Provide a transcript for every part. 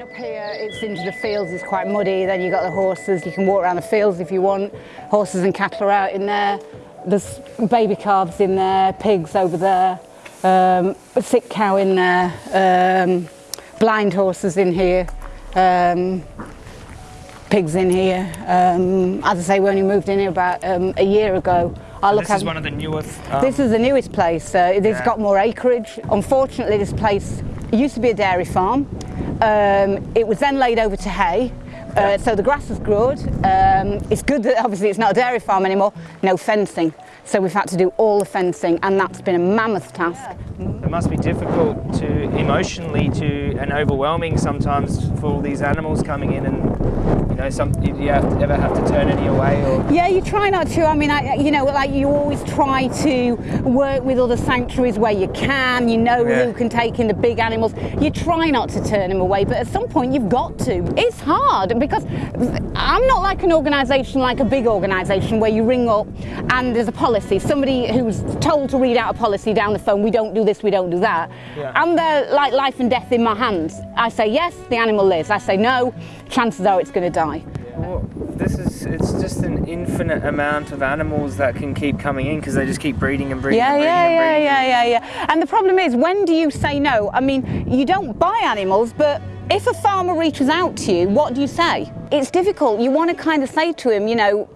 Up here it's into the fields, it's quite muddy, then you've got the horses, you can walk around the fields if you want. Horses and cattle are out in there. There's baby calves in there, pigs over there, um, a sick cow in there, um, blind horses in here, um, pigs in here. Um, as I say, we only moved in here about um, a year ago. I look this is one of the newest. Um, this is the newest place. Uh, it's yeah. got more acreage. Unfortunately, this place used to be a dairy farm. Um, it was then laid over to hay. Uh, so the grass has grown. Um, it's good that obviously it's not a dairy farm anymore. No fencing. So we've had to do all the fencing and that's been a mammoth task. It must be difficult to emotionally to and overwhelming sometimes for all these animals coming in and know some do you have, ever have to turn any away or? Yeah you try not to. I mean I, you know like you always try to work with other sanctuaries where you can. You know yeah. who can take in the big animals. You try not to turn them away but at some point you've got to. It's hard because i'm not like an organization like a big organization where you ring up and there's a policy. Somebody who's told to read out a policy down the phone we don't do this we don't do that. Yeah. i'm there like life and death in my hands. I say yes the animal lives. I say no chances are it's going to die. Well, this is it's just an infinite amount of animals that can keep coming in because they just keep breeding and breeding yeah, and breeding yeah, and breeding. Yeah, yeah, yeah, yeah. And the problem is, when do you say no? I mean, you don't buy animals, but if a farmer reaches out to you, what do you say? It's difficult. You want to kind of say to him, you know,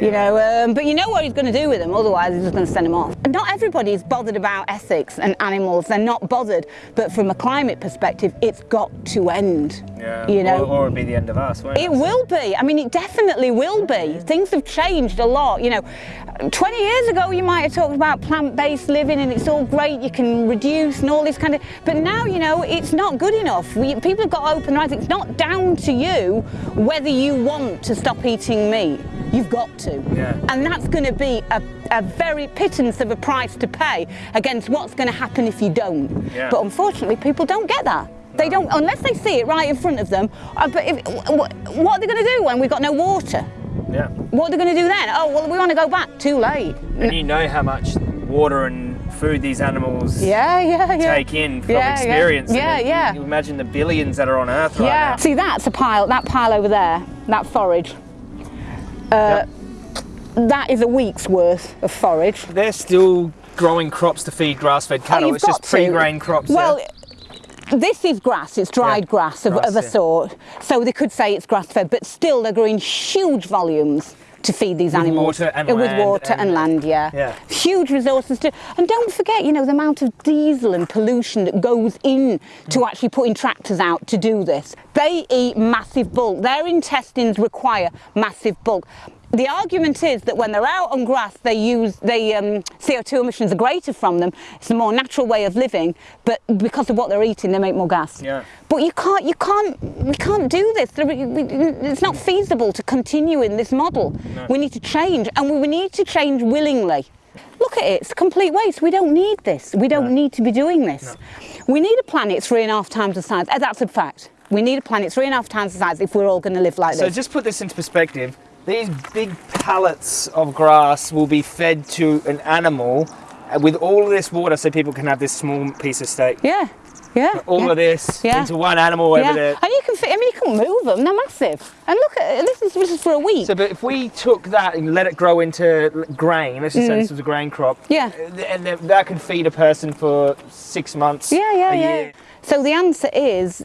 you know, um, but you know what he's going to do with them, otherwise he's just going to send them off. Not everybody's bothered about ethics and animals, they're not bothered, but from a climate perspective, it's got to end. Yeah, you know, or, or it'll be the end of us, it? It will be, I mean, it definitely will be. Things have changed a lot, you know. 20 years ago, you might have talked about plant-based living and it's all great, you can reduce and all this kind of, but now, you know, it's not good enough. We, people have got open eyes. It's not down to you whether you want to stop eating meat. You've got to. Yeah. And that's going to be a, a, very pittance of a price to pay against what's going to happen if you don't. Yeah. But unfortunately, people don't get that. They don't, unless they see it right in front of them. Uh, but if, what, what are they going to do when we've got no water? Yeah. What are they going to do then? Oh, well, we want to go back. Too late. And you know how much water and food these animals yeah, yeah, yeah. take in from yeah, experience. Yeah, yeah. You imagine the billions that are on Earth right yeah. now. See, that's a pile, that pile over there, that forage. Uh, yep. That is a week's worth of forage. They're still growing crops to feed grass-fed cattle. Oh, it's just pre-grain crops. Well, there. this is grass, it's dried yeah, grass, of, grass, of a yeah. sort. So they could say it's grass-fed, but still they're growing huge volumes to feed these with animals. Water and with land water and, and, land, yeah. yeah. Huge resources to, and don't forget, you know, the amount of diesel and pollution that goes in to mm. actually putting tractors out to do this. They eat massive bulk. Their intestines require massive bulk the argument is that when they're out on grass, they use the um, CO2 emissions are greater from them. It's a more natural way of living, but because of what they're eating, they make more gas. Yeah. But you can't, you can't, we can't do this. It's not feasible to continue in this model. No. We need to change, and we need to change willingly. Look at it, it's complete waste. We don't need this. We don't no. need to be doing this. No. We need a planet three and a half times the size. That's a fact. We need a planet three and a half times the size if we're all going to live like so this. So just put this into perspective. These big pallets of grass will be fed to an animal with all of this water so people can have this small piece of steak. Yeah. Yeah, all yeah. of this yeah. into one animal yeah. over there. And you can fit, I mean, you can move them, they're massive. And look at this is, this is for a week. So, but if we took that and let it grow into grain, let's just mm. say this was a grain crop. Yeah. And that could feed a person for six months. Yeah, yeah, yeah. Year. So the answer is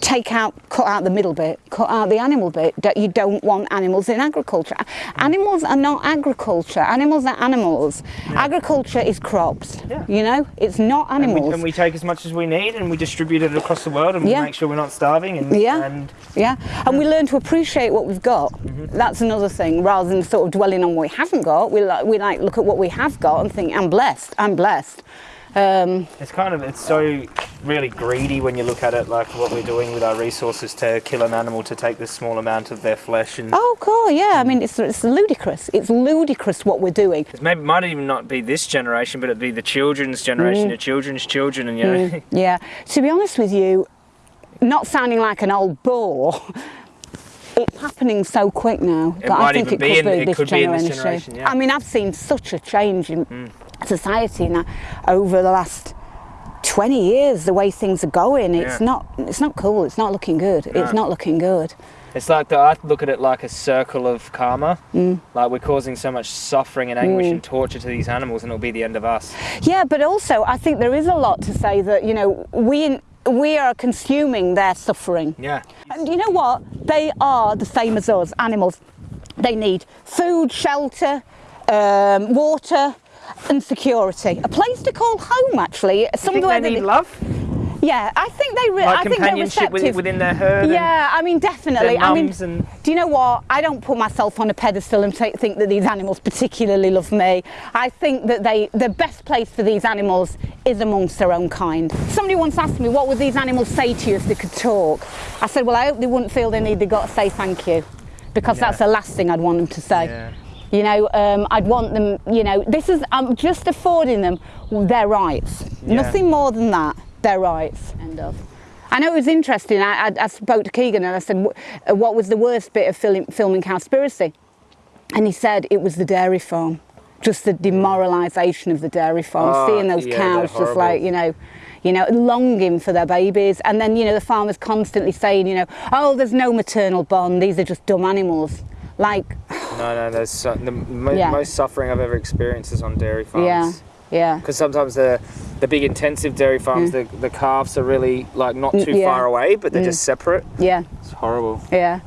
take out, cut out the middle bit, cut out the animal bit. that You don't want animals in agriculture. Animals are not agriculture. Animals are animals. Yeah. Agriculture is crops. Yeah. You know, it's not animals. And we, and we, take as much as we need and we distribute it across the world and yeah. we make sure we're not starving. And, yeah. And, yeah. And we learn to appreciate what we've got. Mm -hmm. That's another thing. Rather than sort of dwelling on what we haven't got, we like, we like look at what we have got and think, I'm blessed. I'm blessed. Um, it's kind of, it's so really greedy when you look at it, like what we're doing with our resources to kill an animal to take this small amount of their flesh. And oh, cool, yeah. I mean, it's, it's ludicrous. It's ludicrous what we're doing. It maybe, might even not be this generation, but it'd be the children's generation, mm. the children's children, and you know. Mm. Yeah. To be honest with you, not sounding like an old bore. it's happening so quick now it that I think it could be, in, be, it this, could generation. Be this generation. Yeah. I mean, I've seen such a change in mm. Society now over the last 20 years the way things are going it's Yeah. not it's not cool it's not looking good it's not looking good It's like the, I look at it like a circle of karma. Mm. Like we're causing so much suffering and anguish and torture to these animals, and it'll be the end of us. yeah but also i think there is a lot to say that you know we we are consuming their suffering Yeah. and you know what they are the same as us animals they need food shelter um, water and security a place to call home actually somewhere they need love? yeah i think they re- Like i think they're receptive within their herd? Yeah, I mean, definitely. I mean, and- do you know what? I don't put myself on a pedestal and think that these animals particularly love me. I think that they, the best place for these animals is amongst their own kind. Somebody once asked me, what would these animals say to you if they could talk? I said, well, I hope they wouldn't feel they need they got to say thank you, because Yeah. that's the last thing I'd want them to say. Yeah. You know, um, I'd want them. You know, this is I'm just affording them their rights. Yeah. Nothing more than that. Their rights. End of. I know it was interesting. I, I, I spoke to Keegan and I said, uh, "What was the worst bit of film, filming Cowspiracy?" And he said it was the dairy farm, just the demoralisation of the dairy farm, Oh, seeing those yeah, cows just like you know, you know, longing for their babies, and then you know the farmers constantly saying, you know, "Oh, there's no maternal bond. These are just dumb animals." Like, No, no, there's so, the mo- Yeah. most suffering I've ever experienced is on dairy farms. yeah, yeah. Because sometimes the the big intensive dairy farms, the, the calves are really like not Mm, too yeah. far away, but they're just separate. Yeah, It's horrible. yeah.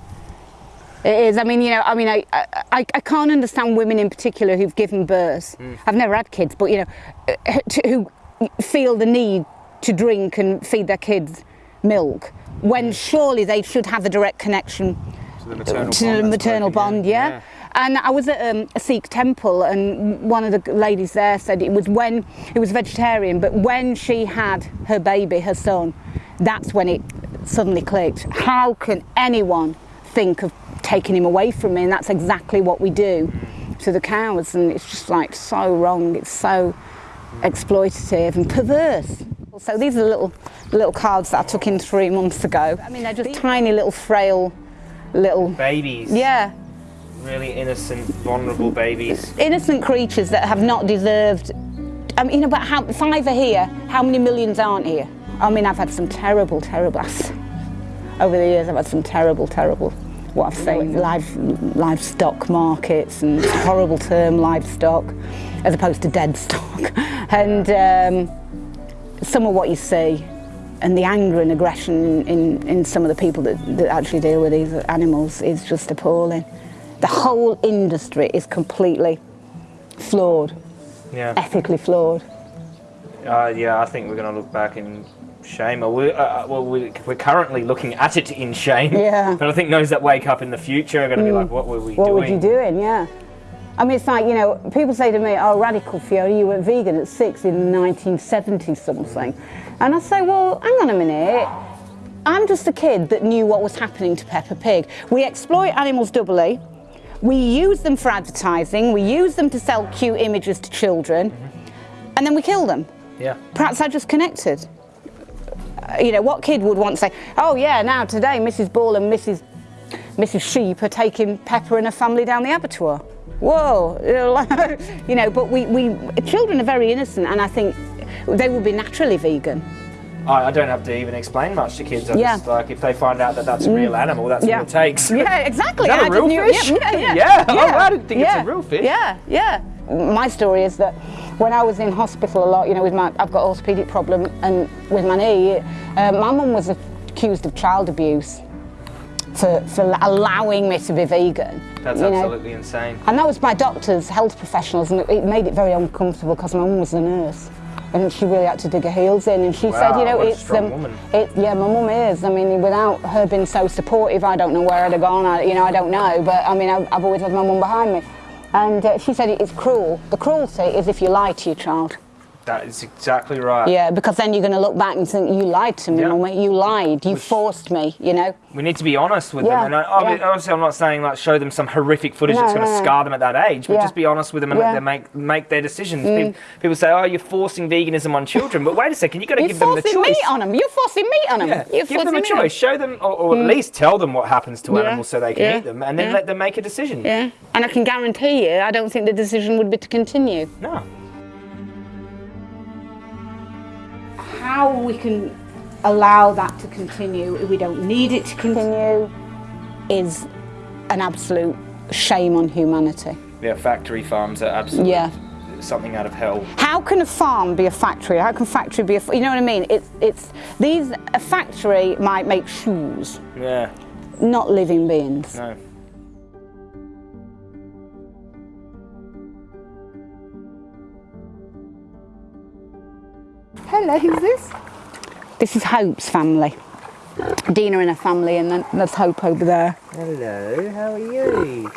It is. I mean, you know, I mean, I, I, I can't understand women in particular who've given birth. I've never had kids, but you know, uh, to, who feel the need to drink and feed their kids milk when surely they should have a direct connection To the maternal to bond. the maternal bond, yeah. And I was at um, a Sikh temple, and one of the ladies there said it was when it was vegetarian, but when she had her baby, her son, that's when it suddenly clicked. How can anyone think of taking him away from me? And that's exactly what we do to the cows, and it's just like so wrong. It's so exploitative and perverse. So these are little little calves that I took in three months ago. I mean, they're just tiny little frail little Babies. yeah Really innocent, vulnerable babies. innocent creatures that have not deserved I mean, you know, but how five are here? How many millions aren't here? I mean, I've had some terrible, terrible. Over the years, I've had some terrible, terrible. What I've seen, live, livestock markets, and horrible term, livestock, as opposed to dead stock. And um, some of what you see, and the anger and aggression in, in some of the people that, that actually deal with these animals is just appalling. The whole industry is completely flawed, Yeah. ethically flawed. Uh, yeah, I think we're going to look back in shame. We, uh, well, we, we're currently looking at it in shame. Yeah. But I think those that wake up in the future are going to be like, what were we What doing? would you doing? Yeah. I mean, it's like, you know, people say to me, oh, radical Fiona, you were vegan at six in 1970 something. And I say, well, hang on a minute. I'm just a kid that knew what was happening to Peppa Pig. We exploit animals doubly. We use them for advertising. We use them to sell cute images to children. And then we kill them. Yeah. Perhaps I just connected. Uh, You know, what kid would want to say, oh yeah, now today Mrs. Ball and Mrs. Mrs. Sheep are taking Peppa and her family down the abattoir. Whoa, you know, but we, we, children are very innocent and I think they will be naturally vegan. I, I don't have to even explain much to kids. I Yeah. just like if they find out that that's a real animal, that's Yeah. all it takes. Yeah, exactly. Is that a I real fish? Yeah, yeah, Yeah. yeah. Oh, I didn't think it's a real fish. Yeah, yeah. My story is that when I was in hospital a lot, you know, with my, I've got orthopedic problem and with my knee, uh, my mum was accused of child abuse for, for allowing me to be vegan. That's you know. absolutely insane. And that was my doctors, health professionals, and it- made it very uncomfortable because my mum was a nurse. And she really had to dig her heels in, and she said, you know, it's strong. It, yeah, my mum is. I mean, without her being so supportive, I don't know where I'd have gone. I, you know, I don't know, but I mean, I've, I've always had my mum behind me. And uh, she said it's cruel. The cruelty is if you lie to your child. That is exactly right. Yeah, because then you're going to look back and think, you lied to me, Yeah. You lied. You forced me. You know. We need to be honest with Yeah, them, and yeah. obviously, I'm not saying like show them some horrific footage No, that's going to no, no. scar them at that age, but just be honest with them and. Mm. let them make make their decisions. People, people say, "Oh, you're forcing veganism on children," but wait a second, you've got to You're give them the choice. You're forcing meat on them. You're forcing meat on them. Yeah, You're give them a forcing meat on 'em. choice. Show them, or, or at least tell them what happens to animals so they can eat them, and then let them make a decision. Yeah, and I can guarantee you, I don't think the decision would be to continue. No. How we can allow that to continue if we don't need it to continue is an absolute shame on humanity. Yeah, factory farms are absolutely Yeah. something out of hell. How can a farm be a factory? How can factory be a, you know what I mean? It's, it's, these, a factory might make shoes, Yeah, not living beings. no. Hello, who's this? This is Hope's family. Dina and her family, and then there's Hope over there. Hello, how are you?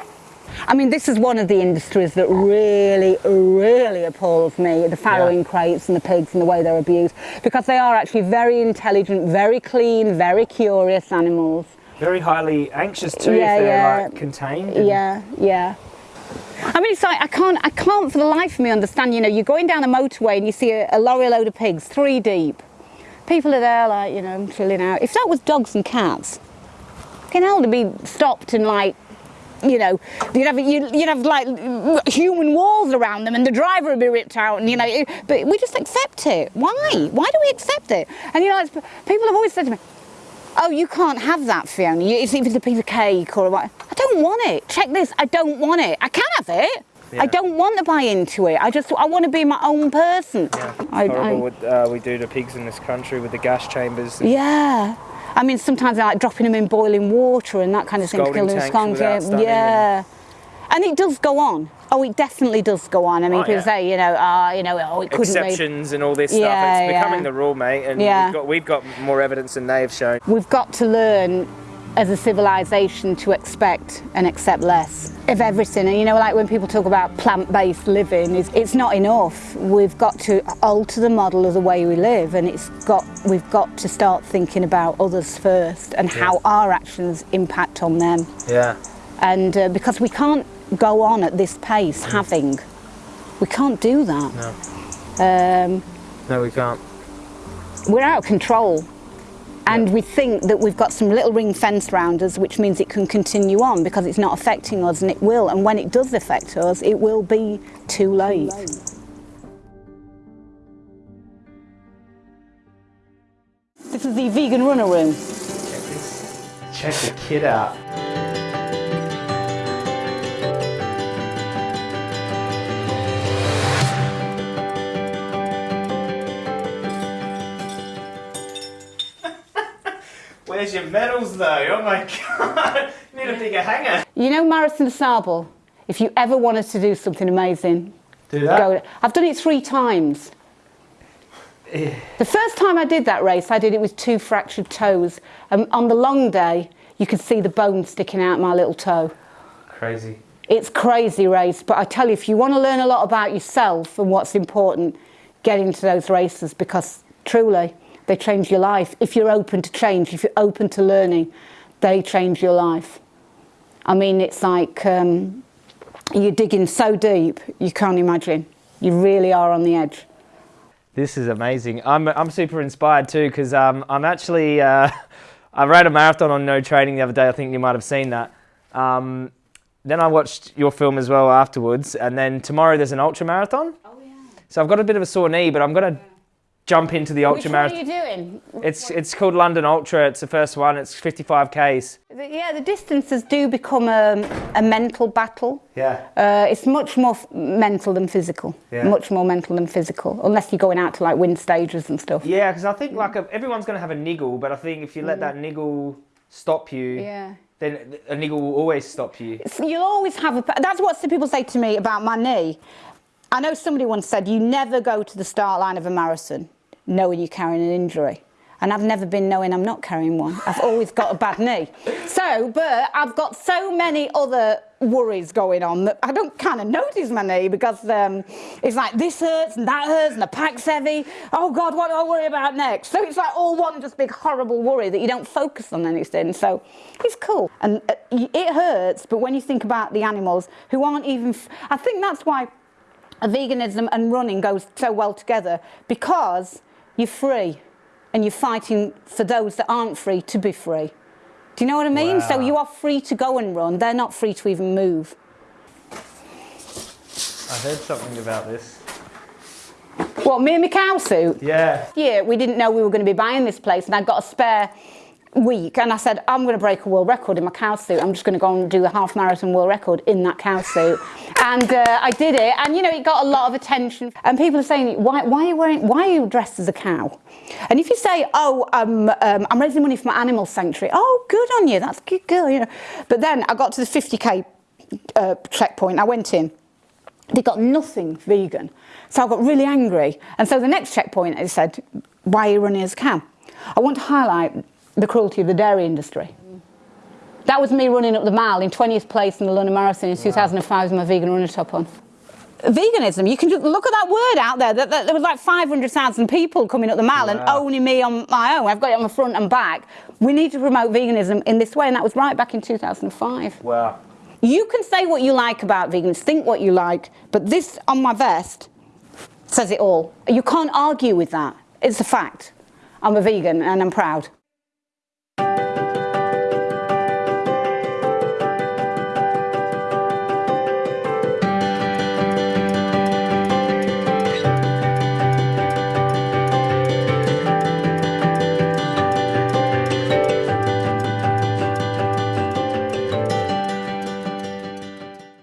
I mean, this is one of the industries that really, really appalls me the farrowing crates and the pigs and the way they're abused because they are actually very intelligent, very clean, very curious animals. Very highly anxious too Yeah, if they're yeah. like contained. Yeah, yeah. I mean, it's like I can't, I can't for the life of me understand. You know, you're going down a motorway and you see a, a lorry load of pigs, three deep. People are there, like you know, chilling out. If that was dogs and cats, can hell to be stopped and like, you know, you'd have you'd, you'd have like human walls around them, and the driver would be ripped out, and you know. But we just accept it. Why? Why do we accept it? And you know, people have always said to me, Oh, you can't have that, Fiona. It's it's a piece of cake or what. I don't want it. Check this. I don't want it. I can have it. Yeah. I don't want to buy into it. I just I want to be my own person. Yeah, I- horrible I- what uh, we do to pigs in this country with the gas chambers. Yeah. I mean, sometimes I like dropping them in boiling water and that kind of thing. to kill them. tanks Scalding- without stunning Yeah. And it does go on. Oh, it definitely does go on. I mean, Oh, people yeah. say, you know, ah, you know, oh, it couldn't be. Exceptions and all this stuff. Yeah, It's becoming the rule, mate. And Yeah. we've, got, we've got more evidence than they've shown. We've got to learn as a civilization to expect and accept less of everything. And you know, like when people talk about plant-based living, it's, it's not enough. We've got to alter the model of the way we live, and it's got we've got to start thinking about others first and how our actions impact on them. Yeah. And uh, because we can't go on at this pace having, we can't do that. No. Um, No, we can't. we're out of control. And we think that we've got some little ring fence round us, which means it can continue on because it's not affecting us, and it will. And when it does affect us, it will be too late. This is the vegan runner room. Check this. Check the kid out. Where's your medals though? Oh my god! You need a bigger hanger. You know Marathon Sable? If you ever wanted to do something amazing, Do go. I've done it three times. The first time I did that race, I did it with two fractured toes. And on the long day, you could see the bone sticking out my little toe. Crazy. It's crazy race, but I tell you, if you want to learn a lot about yourself and what's important, get into those races because truly, they change your life. If you're open to change, if you're open to learning, they change your life. I mean, it's like um, you're digging so deep, you can't imagine. You really are on the edge. This is amazing. I'm, I'm super inspired too because um, I'm actually uh, I ran a marathon on no training the other day. I think you might have seen that. Um, then I watched your film as well afterwards, and then tomorrow there's an ultra marathon. Oh, yeah. So I've got a bit of a sore knee, but I'm gonna jump into the Which marathon. What are you doing? It's it's called London Ultra. It's the first one. It's 55 k's. Yeah, the distances do become a, a mental battle. Yeah. Uh, it's much more f- mental than physical. Yeah. Much more mental than physical, unless you're going out to like win stages and stuff. Yeah, because I think like a, everyone's gonna have a niggle, but I think if you let that niggle stop you, Mm. Yeah. then a niggle will always stop you. So you'll always have a. That's what some people say to me about my knee. I know somebody once said you never go to the start line of a marathon knowing you're carrying an injury. And I've never been knowing I'm not carrying one. I've always got a bad knee. So, but I've got so many other worries going on that I don't kind of notice my knee because um, it's like this hurts and that hurts and the pack's heavy. Oh God, what do I worry about next? So it's like all one just big horrible worry that you don't focus on anything. So it's cool. And uh, it hurts, but when you think about the animals who aren't even, I think that's why veganism and running goes so well together because you're free and you're fighting for those that aren't free to be free. Do you know what I mean? So you are free to go and run. They're not free to even move. I heard something about this. What, me and my cow suit? Yeah. Yeah, we didn't know we were going to be buying this place, and I got a spare week, and I said, I'm going to break a world record in my cow suit. I'm just going to go and do a half marathon world record in that cow suit. and uh, I did it, and you know, it got a lot of attention. And people are saying, why, why are you wearing, why are you dressed as a cow? And if you say, oh, um, um, I'm raising money for my animal sanctuary, oh, good on you, that's good girl, you know. But then I got to the 50k uh, checkpoint, I went in, they got nothing vegan. So I got really angry. And so the next checkpoint, I said, why are you running as a cow? I want to highlight the cruelty of the dairy industry. That was me running up the mile in 20th place in the London Marathon in 2005 with my vegan runner top on. Veganism, you can just look at that word out there. That, that, there was like 500,000 people coming up the mile and only me on my own. I've got it on my front and back. We need to promote veganism in this way, and that was right back in 2005. Wow. You can say what you like about vegans, think what you like, but this on my vest says it all. You can't argue with that. It's a fact. I'm a vegan and I'm proud.